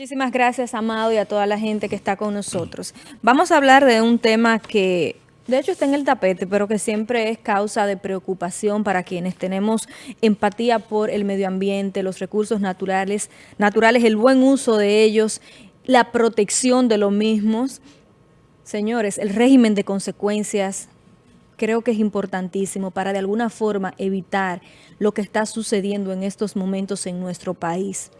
Muchísimas gracias, Amado, y a toda la gente que está con nosotros. Vamos a hablar de un tema que, de hecho, está en el tapete, pero que siempre es causa de preocupación para quienes tenemos empatía por el medio ambiente, los recursos naturales, naturales el buen uso de ellos, la protección de los mismos. Señores, el régimen de consecuencias creo que es importantísimo para de alguna forma evitar lo que está sucediendo en estos momentos en nuestro país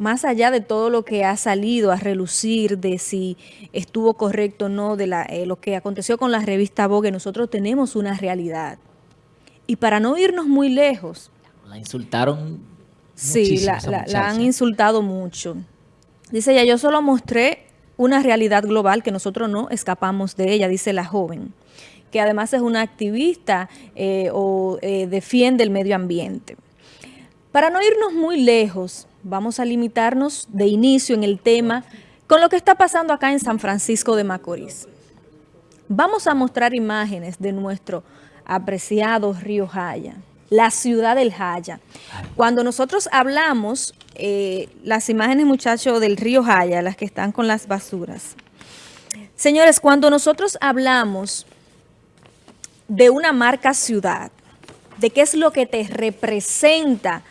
más allá de todo lo que ha salido a relucir de si estuvo correcto o no, de eh, lo que aconteció con la revista Vogue, nosotros tenemos una realidad. Y para no irnos muy lejos... La insultaron Sí, la, han insultado mucho. Dice ella, yo solo mostré una realidad global que nosotros no escapamos de ella, dice la joven, que además es una activista eh, o eh, defiende el medio ambiente. Para no irnos muy lejos, vamos a limitarnos de inicio en el tema con lo que está pasando acá en San Francisco de Macorís. Vamos a mostrar imágenes de nuestro apreciado río Jaya, la ciudad del Jaya. Cuando nosotros hablamos, eh, las imágenes muchachos del río Jaya, las que están con las basuras. Señores, cuando nosotros hablamos de una marca ciudad, de qué es lo que te representa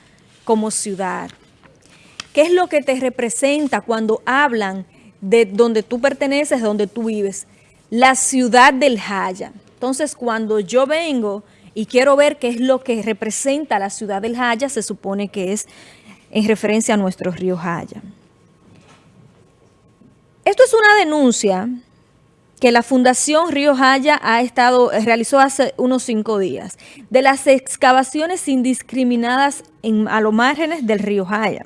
como ciudad, ¿Qué es lo que te representa cuando hablan de donde tú perteneces, donde tú vives? La ciudad del Jaya. Entonces, cuando yo vengo y quiero ver qué es lo que representa la ciudad del Jaya, se supone que es en referencia a nuestro río Jaya. Esto es una denuncia que la Fundación Río Jaya ha estado, realizó hace unos cinco días, de las excavaciones indiscriminadas a los márgenes del río Jaya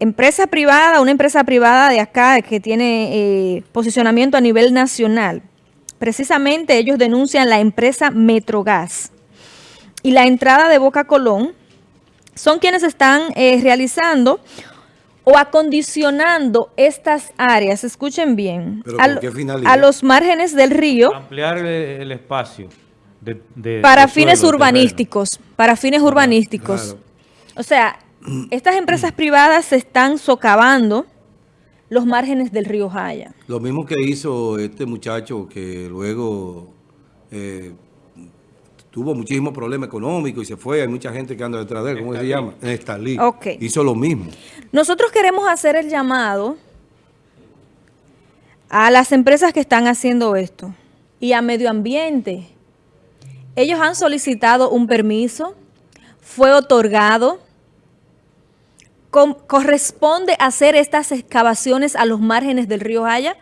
empresa privada, una empresa privada de acá que tiene eh, posicionamiento a nivel nacional. Precisamente ellos denuncian la empresa Metrogas y la entrada de Boca Colón son quienes están eh, realizando o acondicionando estas áreas, escuchen bien, a, los márgenes del río. Ampliar el, espacio. para fines urbanísticos, para fines urbanísticos. O sea, estas empresas privadas se están socavando los márgenes del río Jaya. Lo mismo que hizo este muchacho que luego eh, tuvo muchísimos problemas económicos y se fue. Hay mucha gente que anda detrás de él. ¿Cómo se llama? Estalí. Okay. Hizo lo mismo. Nosotros queremos hacer el llamado a las empresas que están haciendo esto y a medio ambiente. Ellos han solicitado un permiso, fue otorgado, corresponde hacer estas excavaciones a los márgenes del río Jaya,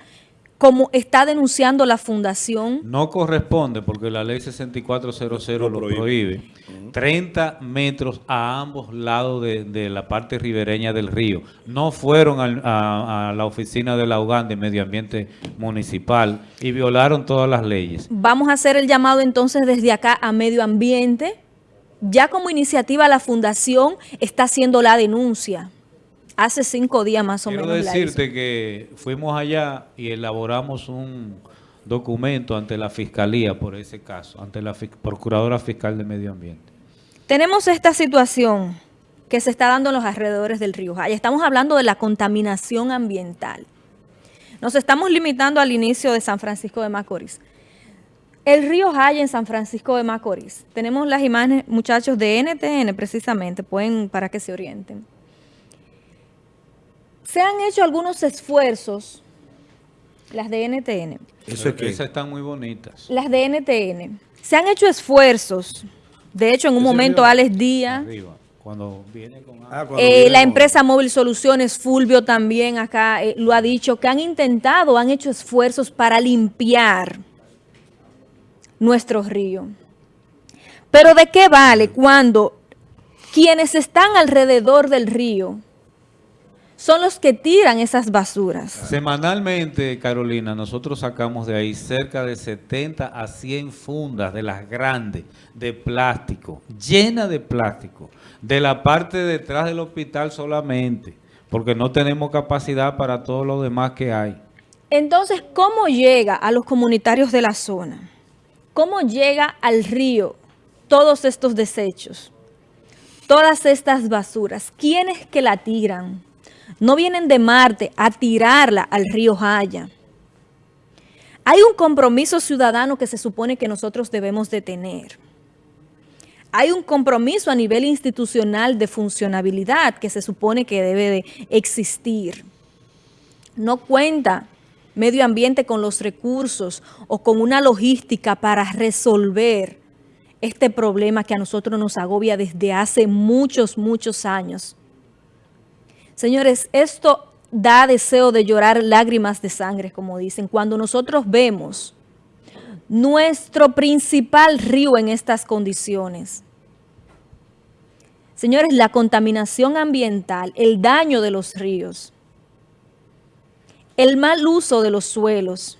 como está denunciando la fundación? No corresponde porque la ley 6400 lo, prohíbe. 30 metros a ambos lados de, la parte ribereña del río. No fueron a, la oficina de la UGAN de Medio Ambiente Municipal y violaron todas las leyes. Vamos a hacer el llamado entonces desde acá a Medio Ambiente ya como iniciativa la fundación está haciendo la denuncia. Hace cinco días más o menos. Quiero decirte que fuimos allá y elaboramos un documento ante la Fiscalía por ese caso, ante la Procuradora Fiscal de Medio Ambiente. Tenemos esta situación que se está dando en los alrededores del río Jaya. Estamos hablando de la contaminación ambiental. Nos estamos limitando al inicio de San Francisco de Macorís. El río Jaya en San Francisco de Macorís. Tenemos las imágenes, muchachos, de NTN precisamente, pueden para que se orienten. Se han hecho algunos esfuerzos, las de NTN. Eso es que esas están muy bonitas. Las de NTN. Se han hecho esfuerzos. De hecho, en un momento, Alex Díaz... Cuando viene con... Ah, eh, la empresa Móvil Soluciones, Fulvio también acá eh, lo ha dicho, que han intentado, han hecho esfuerzos para limpiar nuestro río. Pero ¿de qué vale cuando quienes están alrededor del río son los que tiran esas basuras? Semanalmente, Carolina, nosotros sacamos de ahí cerca de 70 a 100 fundas de las grandes de plástico, llenas de plástico, de la parte detrás del hospital solamente, porque no tenemos capacidad para todo lo demás que hay. Entonces, ¿cómo llega a los comunitarios de la zona? ¿Cómo llega al río todos estos desechos? Todas estas basuras. ¿Quiénes que la tiran? no vienen de Marte a tirarla al río Jaya. Hay un compromiso ciudadano que se supone que nosotros debemos de tener. Hay un compromiso a nivel institucional de funcionabilidad que se supone que debe de existir. No cuenta medio ambiente con los recursos o con una logística para resolver este problema que a nosotros nos agobia desde hace muchos, muchos años. Señores, esto da deseo de llorar lágrimas de sangre, como dicen, cuando nosotros vemos nuestro principal río en estas condiciones. Señores, la contaminación ambiental, el daño de los ríos, el mal uso de los suelos,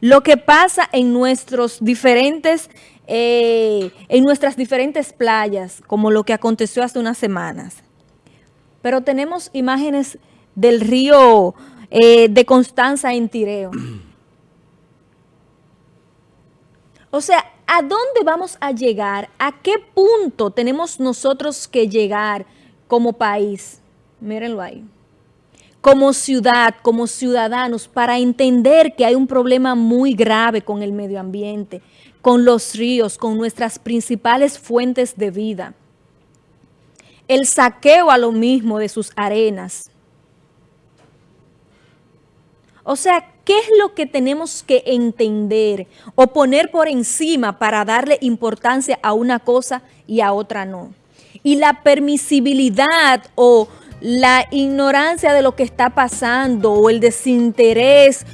lo que pasa en nuestros diferentes, eh, en nuestras diferentes playas, como lo que aconteció hace unas semanas. Pero tenemos imágenes del río eh, de Constanza en Tireo. O sea, ¿a dónde vamos a llegar? ¿A qué punto tenemos nosotros que llegar como país? Mírenlo ahí como ciudad, como ciudadanos, para entender que hay un problema muy grave con el medio ambiente, con los ríos, con nuestras principales fuentes de vida. El saqueo a lo mismo de sus arenas. O sea, ¿qué es lo que tenemos que entender o poner por encima para darle importancia a una cosa y a otra no? Y la permisibilidad o la ignorancia de lo que está pasando o el desinterés.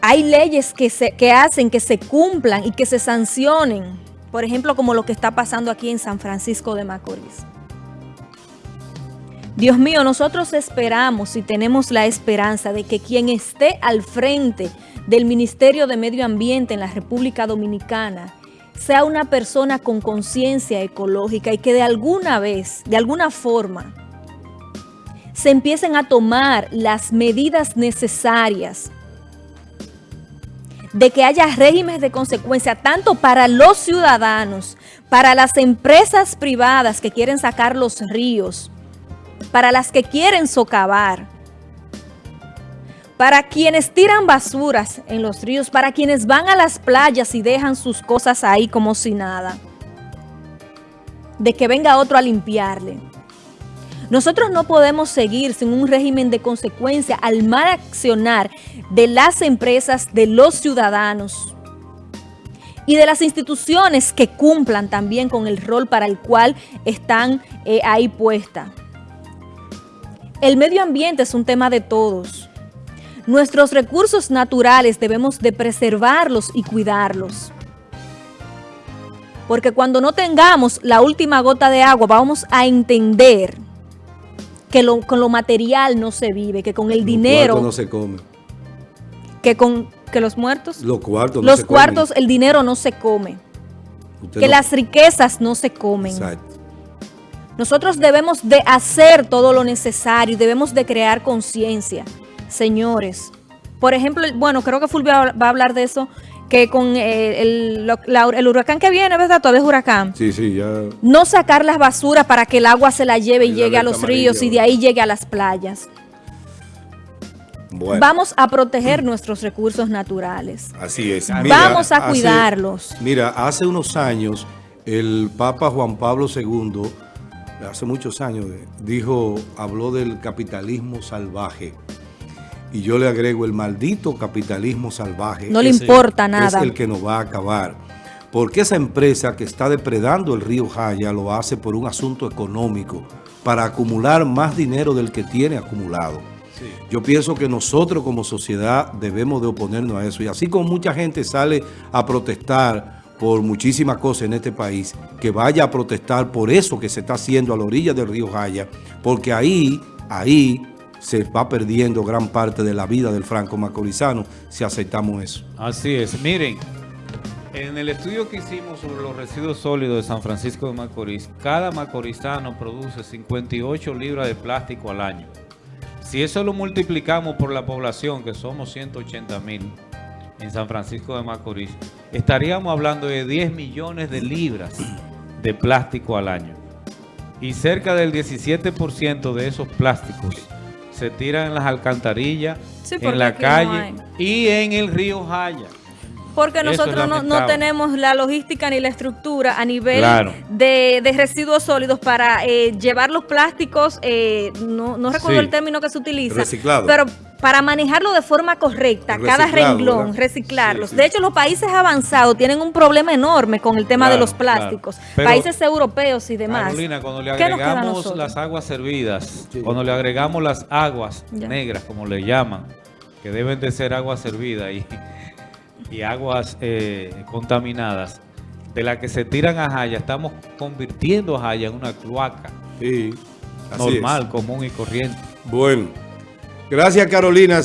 Hay leyes que, se, que hacen que se cumplan y que se sancionen. Por ejemplo, como lo que está pasando aquí en San Francisco de Macorís. Dios mío, nosotros esperamos y tenemos la esperanza de que quien esté al frente del Ministerio de Medio Ambiente en la República Dominicana sea una persona con conciencia ecológica y que de alguna vez, de alguna forma, se empiecen a tomar las medidas necesarias de que haya regímenes de consecuencia tanto para los ciudadanos, para las empresas privadas que quieren sacar los ríos, para las que quieren socavar, para quienes tiran basuras en los ríos, para quienes van a las playas y dejan sus cosas ahí como si nada, de que venga otro a limpiarle. Nosotros no podemos seguir sin un régimen de consecuencia al mal accionar de las empresas, de los ciudadanos y de las instituciones que cumplan también con el rol para el cual están eh, ahí puestas. El medio ambiente es un tema de todos. Nuestros recursos naturales debemos de preservarlos y cuidarlos. Porque cuando no tengamos la última gota de agua, vamos a entender que con lo material no se vive, que con el dinero... no se come. Que con que los muertos... Los cuartos Los cuartos, el dinero no se come. que las riquezas no se comen. Exacto. Nosotros debemos de hacer todo lo necesario, debemos de crear conciencia, señores. Por ejemplo, bueno, creo que Fulvio va a hablar de eso que con eh, el, huracán que viene, ¿verdad? Todavía es huracán. Sí, sí, ya. No sacar las basuras para que el agua se la lleve y, llegue a los ríos y de ahí llegue a las playas. Vamos a proteger nuestros recursos naturales. Así es. Vamos a cuidarlos. Mira, hace unos años el Papa Juan Pablo II, hace muchos años, dijo, habló del capitalismo salvaje y yo le agrego el maldito capitalismo salvaje. No le importa nada. Es el que nos va a acabar. Porque esa empresa que está depredando el río Jaya lo hace por un asunto económico, para acumular más dinero del que tiene acumulado. Yo pienso que nosotros como sociedad debemos de oponernos a eso. Y así como mucha gente sale a protestar por muchísimas cosas en este país, que vaya a protestar por eso que se está haciendo a la orilla del río Jaya, porque ahí, ahí se va perdiendo gran parte de la vida del franco macorizano si aceptamos eso. Así es. Miren, en el estudio que hicimos sobre los residuos sólidos de San Francisco de Macorís, cada macorizano produce 58 libras de plástico al año. Si eso lo multiplicamos por la población, que somos 180 mil en San Francisco de Macorís, estaríamos hablando de 10 millones de libras de plástico al año. y cerca del 17% de esos plásticos se tiran en las alcantarillas, en la calle y en el río Jaya. Porque nosotros no, tenemos la logística ni la estructura a nivel de, residuos sólidos para eh, llevar los plásticos, eh, no, recuerdo el término que se utiliza, pero para manejarlo de forma correcta, cada renglón, reciclarlos. De hecho, los países avanzados tienen un problema enorme con el tema de los plásticos. países europeos y demás. Carolina, cuando le agregamos las aguas servidas, cuando le agregamos las aguas negras, como le llaman, que deben de ser aguas servidas y y aguas eh, contaminadas de la que se tiran a Jaya, estamos convirtiendo a Jaya en una cloaca normal, común y corriente. Bueno, gracias Carolina.